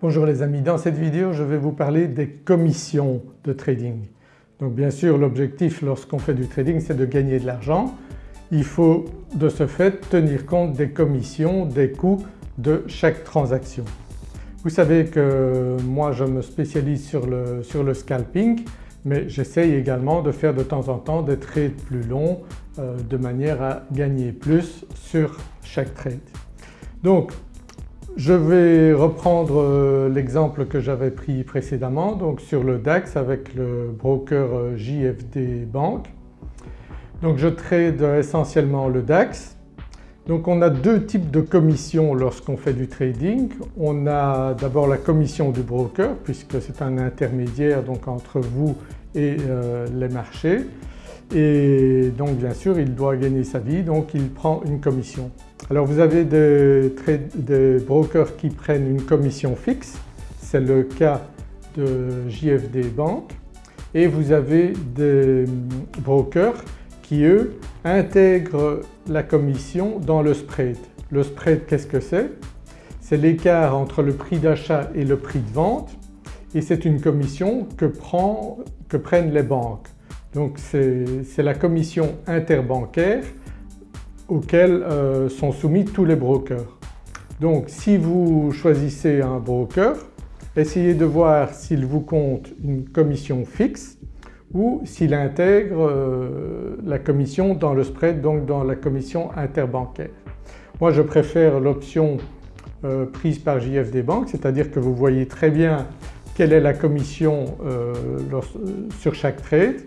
Bonjour les amis, dans cette vidéo je vais vous parler des commissions de trading. Donc bien sûr l'objectif lorsqu'on fait du trading c'est de gagner de l'argent. Il faut de ce fait tenir compte des commissions, des coûts de chaque transaction. Vous savez que moi je me spécialise sur le, sur le scalping mais j'essaye également de faire de temps en temps des trades plus longs euh, de manière à gagner plus sur chaque trade. Donc je vais reprendre euh, l'exemple que j'avais pris précédemment donc sur le DAX avec le broker euh, JFD Bank. Donc je trade essentiellement le DAX. Donc on a deux types de commissions lorsqu'on fait du trading. On a d'abord la commission du broker puisque c'est un intermédiaire donc entre vous et euh, les marchés et donc bien sûr il doit gagner sa vie donc il prend une commission. Alors vous avez des, brokers qui prennent une commission fixe, c'est le cas de JFD Bank et vous avez des brokers qui eux intègrent la commission dans le spread. Le spread qu'est-ce que c'est? C'est l'écart entre le prix d'achat et le prix de vente et c'est une commission que, prennent les banques. Donc c'est la commission interbancaire auxquelles euh, sont soumis tous les brokers. Donc si vous choisissez un broker, essayez de voir s'il vous compte une commission fixe ou s'il intègre euh, la commission dans le spread donc dans la commission interbancaire. Moi je préfère l'option euh, prise par JFD Bank c'est-à-dire que vous voyez très bien quelle est la commission sur chaque trade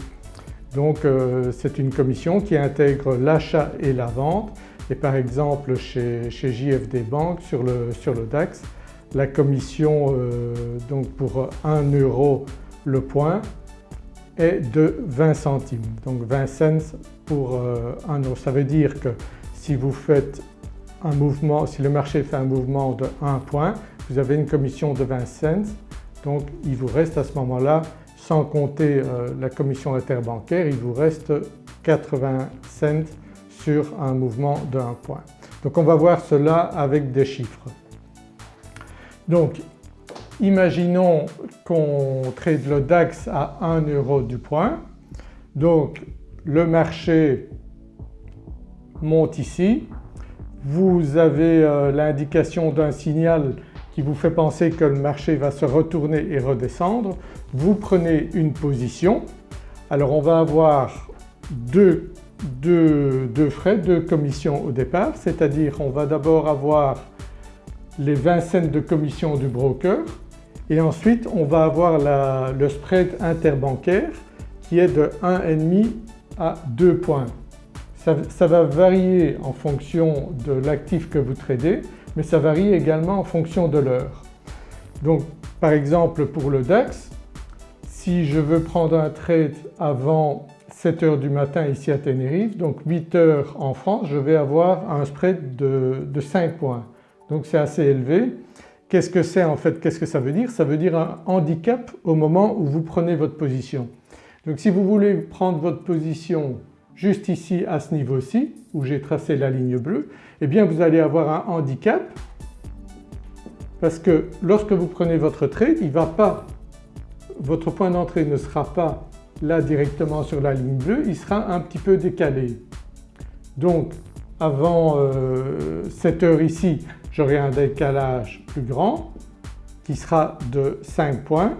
donc euh, c'est une commission qui intègre l'achat et la vente. Et par exemple chez, JFD Bank sur le, DAX la commission euh, donc pour 1 euro le point est de 20 centimes. Donc 20 cents pour 1 euh, euro. Ça veut dire que si vous faites un mouvement, si le marché fait un mouvement de 1 point vous avez une commission de 20 cents. Donc il vous reste à ce moment-là sans compter euh, la commission interbancaire il vous reste 80 cents sur un mouvement 1 point. Donc on va voir cela avec des chiffres. Donc imaginons qu'on trade le DAX à 1 euro du point. Donc le marché monte ici, vous avez euh, l'indication d'un signal qui vous fait penser que le marché va se retourner et redescendre, vous prenez une position. Alors on va avoir deux, frais, deux commissions au départ, c'est-à-dire on va d'abord avoir les 20 cents de commission du broker et ensuite on va avoir le spread interbancaire qui est de 1,5 à 2 points. ça va varier en fonction de l'actif que vous tradez mais ça varie également en fonction de l'heure. Donc par exemple pour le DAX, si je veux prendre un trade avant 7 heures du matin ici à Tenerife, donc 8 heures en France, je vais avoir un spread de, 5 points. Donc c'est assez élevé. Qu'est-ce que c'est en fait Qu'est-ce que ça veut dire? Ça veut dire un handicap au moment où vous prenez votre position. Donc si vous voulez prendre votre position juste ici à ce niveau-ci où j'ai tracé la ligne bleue, eh bien vous allez avoir un handicap parce que lorsque vous prenez votre trade, il va pas, votre point d'entrée ne sera pas là directement sur la ligne bleue, il sera un petit peu décalé. Donc avant 7 euh, heures ici, j'aurai un décalage plus grand qui sera de 5 points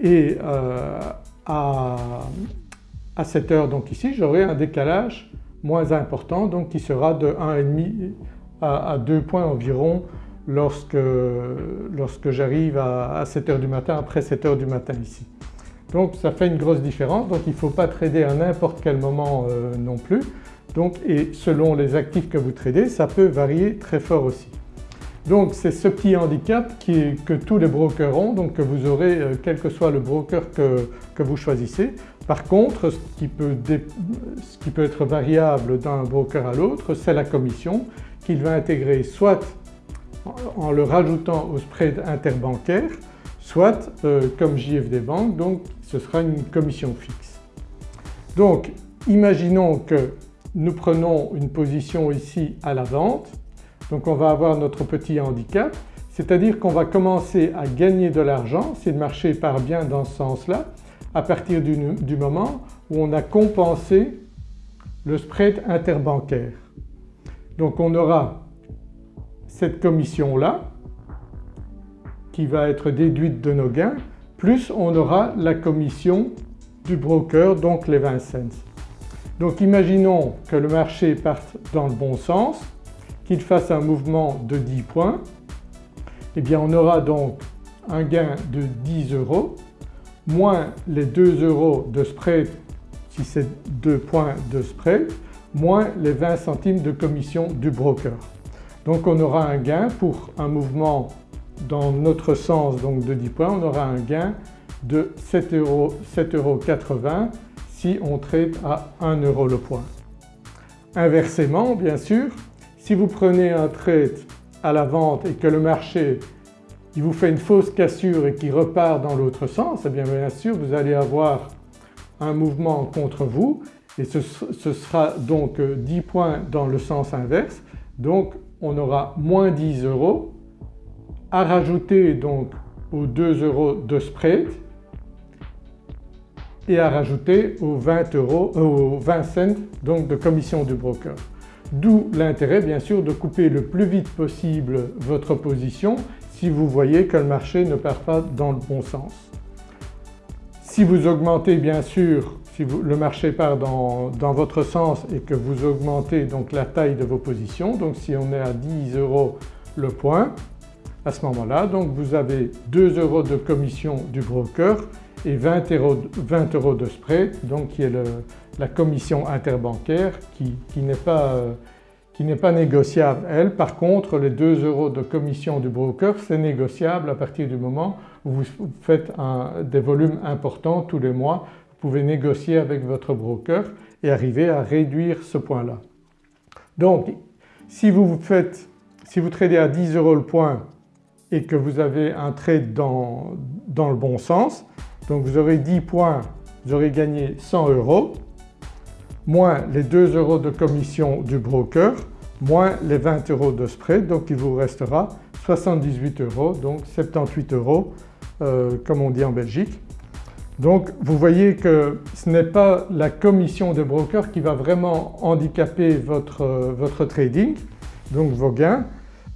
et euh, à à cette heure donc ici j'aurai un décalage moins important donc qui sera de 1,5 à, 2 points environ lorsque, lorsque j'arrive à, 7 heures du matin, après 7 heures du matin ici. Donc ça fait une grosse différence donc il ne faut pas trader à n'importe quel moment euh, non plus. Donc et selon les actifs que vous tradez ça peut varier très fort aussi. Donc c'est ce petit handicap que tous les brokers ont donc que vous aurez euh, quel que soit le broker que vous choisissez. Par contre ce qui peut, être variable d'un broker à l'autre c'est la commission qu'il va intégrer soit en le rajoutant au spread interbancaire soit euh, comme JFD Bank donc ce sera une commission fixe. Donc imaginons que nous prenons une position ici à la vente. Donc on va avoir notre petit handicap. C'est-à-dire qu'on va commencer à gagner de l'argent si le marché part bien dans ce sens-là à partir du, moment où on a compensé le spread interbancaire. Donc on aura cette commission-là qui va être déduite de nos gains plus on aura la commission du broker donc les 20 cents. Donc imaginons que le marché parte dans le bon sens, qu'il fasse un mouvement de 10 points, et eh bien on aura donc un gain de 10 euros moins les 2 euros de spread si c'est 2 points de spread moins les 20 centimes de commission du broker. Donc on aura un gain pour un mouvement dans notre sens donc de 10 points, on aura un gain de 7,80 euros, si on traite à 1 euro le point. Inversement bien sûr, si vous prenez un trade à la vente et que le marché vous fait une fausse cassure et qui repart dans l'autre sens, eh bien bien sûr vous allez avoir un mouvement contre vous et ce, sera donc 10 points dans le sens inverse donc on aura moins 10 euros à rajouter donc aux 2 euros de spread et à rajouter aux 20, euros, euh, aux 20 cents donc de commission du broker. D'où l'intérêt bien sûr de couper le plus vite possible votre position si vous voyez que le marché ne part pas dans le bon sens. Si vous augmentez bien sûr, si le marché part dans, votre sens et que vous augmentez donc la taille de vos positions, donc si on est à 10 euros le point, à ce moment-là donc vous avez 2 euros de commission du broker et 20 euros, de spread donc qui est la commission interbancaire qui, n'est pas, pas, négociable elle. Par contre les 2 euros de commission du broker c'est négociable à partir du moment où vous faites des volumes importants tous les mois. Vous pouvez négocier avec votre broker et arriver à réduire ce point-là. Donc si vous faites, si vous tradez à 10 euros le point et que vous avez un trade dans, dans le bon sens, donc vous aurez 10 points, vous aurez gagné 100 euros, moins les 2 euros de commission du broker, moins les 20 euros de spread, donc il vous restera 78 euros, donc 78 euros euh, comme on dit en Belgique. Donc vous voyez que ce n'est pas la commission de broker qui va vraiment handicaper votre, votre trading, donc vos gains,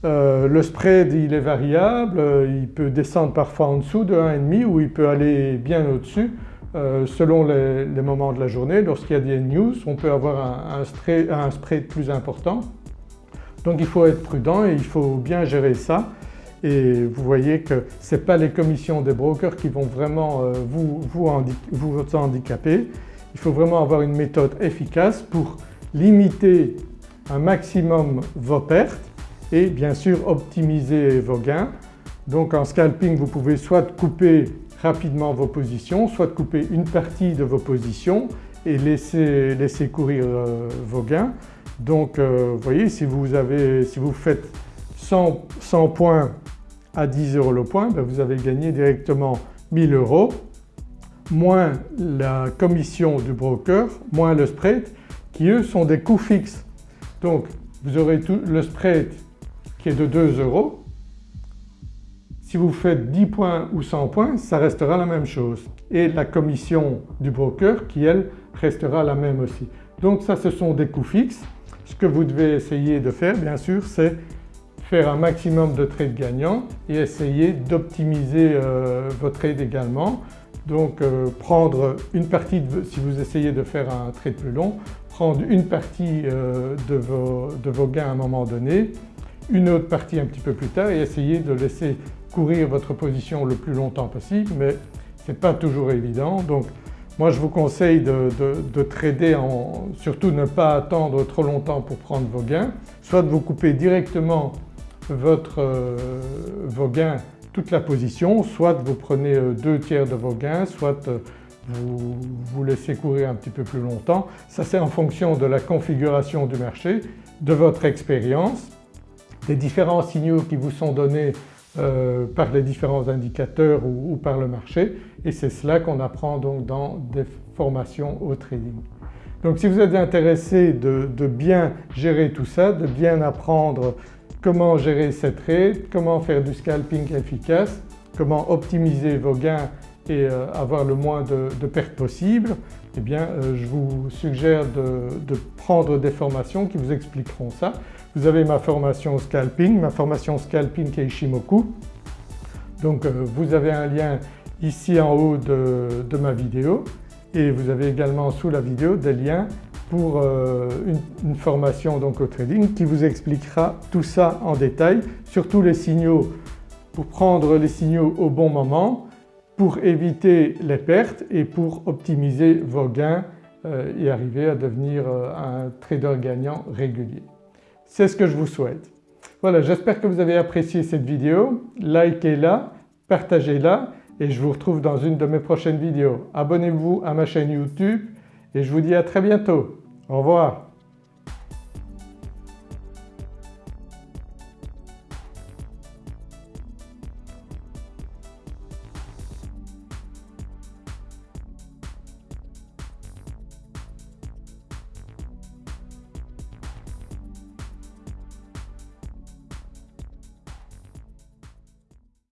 euh, le spread il est variable, euh, il peut descendre parfois en dessous de 1,5 ou il peut aller bien au-dessus euh, selon les, moments de la journée. Lorsqu'il y a des news on peut avoir un, spread, plus important. Donc il faut être prudent et il faut bien gérer ça et vous voyez que ce n'est pas les commissions des brokers qui vont vraiment vous, vous, vous handicaper. Il faut vraiment avoir une méthode efficace pour limiter un maximum vos pertes et bien sûr optimiser vos gains. Donc en scalping vous pouvez soit couper rapidement vos positions, soit couper une partie de vos positions et laisser, courir euh, vos gains. Donc euh, vous voyez si vous, avez, si vous faites 100, 100 points à 10 euros le point, ben vous avez gagné directement 1000 euros moins la commission du broker, moins le spread qui eux sont des coûts fixes. Donc vous aurez tout le spread qui est de 2 euros, si vous faites 10 points ou 100 points ça restera la même chose et la commission du broker qui elle restera la même aussi. Donc ça ce sont des coûts fixes. Ce que vous devez essayer de faire bien sûr c'est faire un maximum de trades gagnants et essayer d'optimiser euh, vos trades également. Donc euh, prendre une partie, si vous essayez de faire un trade plus long, prendre une partie euh, de, vos, de vos gains à un moment donné une autre partie un petit peu plus tard et essayer de laisser courir votre position le plus longtemps possible mais ce n'est pas toujours évident. Donc moi je vous conseille de, trader en surtout ne pas attendre trop longtemps pour prendre vos gains, soit de vous couper directement votre, euh, vos gains toute la position, soit vous prenez euh, deux tiers de vos gains, soit euh, vous vous laissez courir un petit peu plus longtemps. Ça c'est en fonction de la configuration du marché, de votre expérience les différents signaux qui vous sont donnés euh, par les différents indicateurs ou, par le marché et c'est cela qu'on apprend donc dans des formations au trading. Donc si vous êtes intéressé de, bien gérer tout ça, de bien apprendre comment gérer cette trade, comment faire du scalping efficace, comment optimiser vos gains et euh, avoir le moins de, pertes possible, eh bien euh, je vous suggère de, prendre des formations qui vous expliqueront ça. Vous avez ma formation scalping, ma formation scalping est Ishimoku. Donc euh, vous avez un lien ici en haut de, ma vidéo et vous avez également sous la vidéo des liens pour une, formation donc au trading qui vous expliquera tout ça en détail, surtout les signaux pour prendre les signaux au bon moment, pour éviter les pertes et pour optimiser vos gains euh, et arriver à devenir euh, un trader gagnant régulier. C'est ce que je vous souhaite. Voilà j'espère que vous avez apprécié cette vidéo, likez-la, partagez-la et je vous retrouve dans une de mes prochaines vidéos. Abonnez-vous à ma chaîne YouTube et je vous dis à très bientôt. Au revoir.